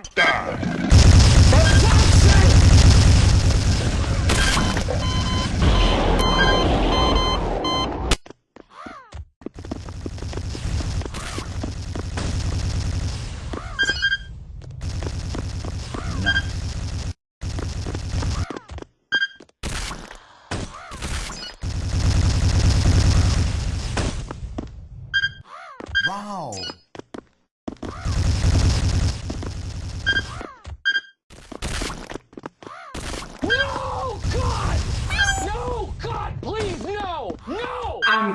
Tá.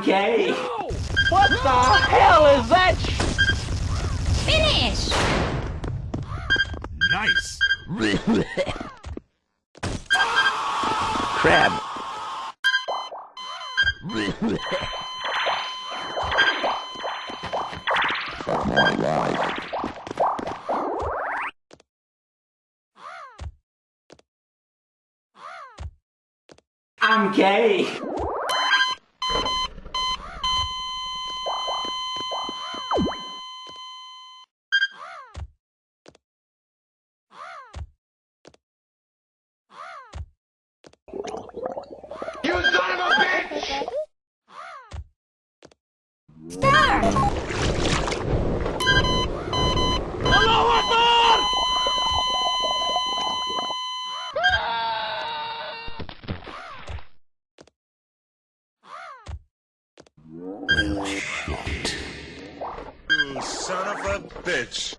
Gay. No! What the hell is that? Finish! Nice! Crab. I'm gay. A bitch!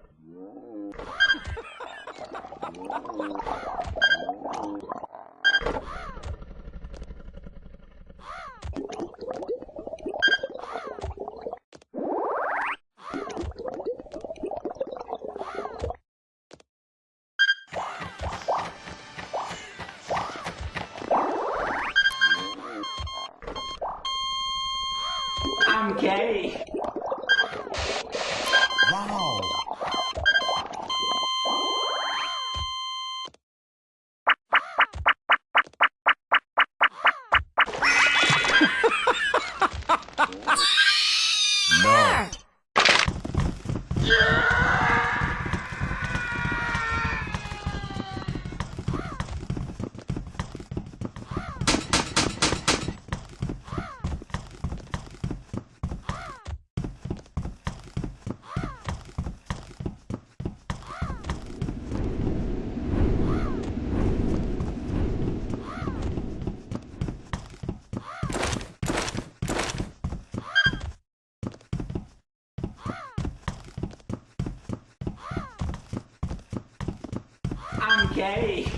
I'm gay. I'm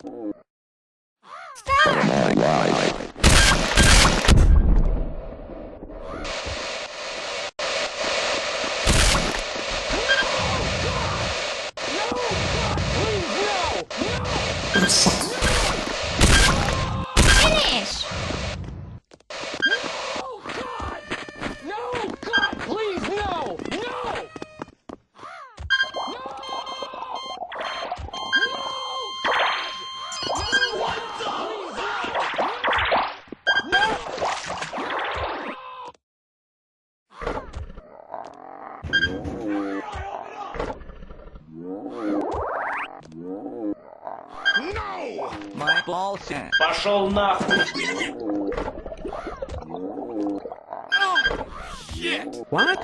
Start! Finish! Майболся. Пошел нахуй. What?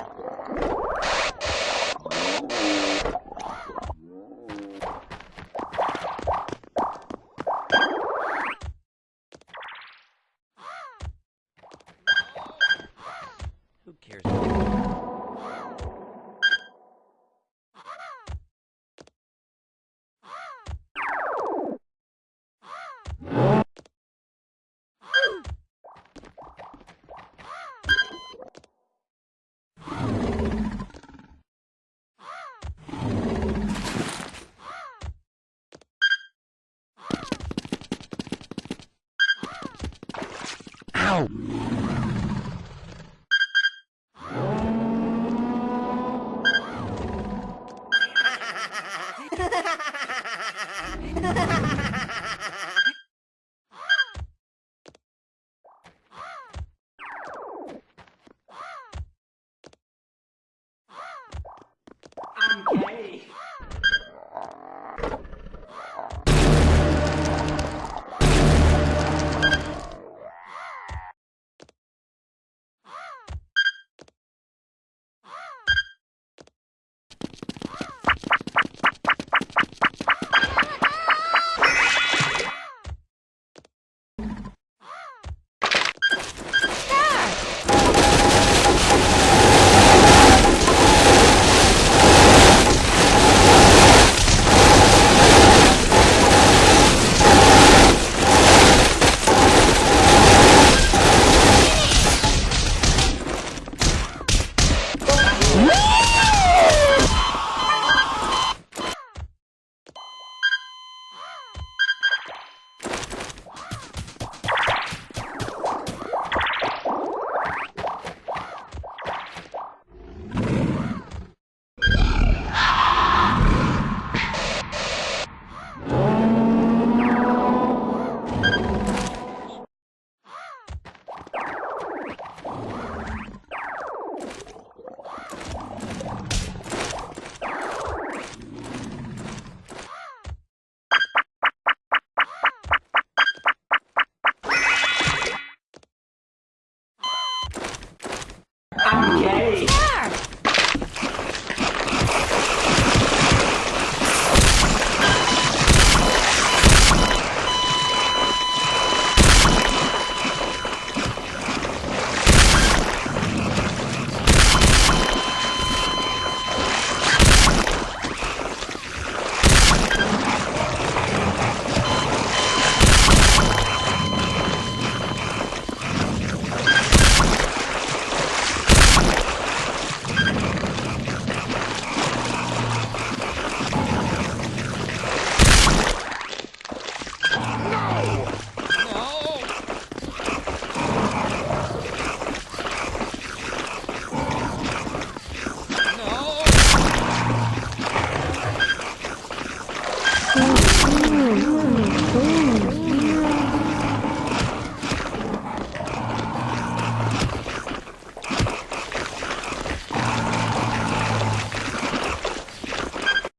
I'm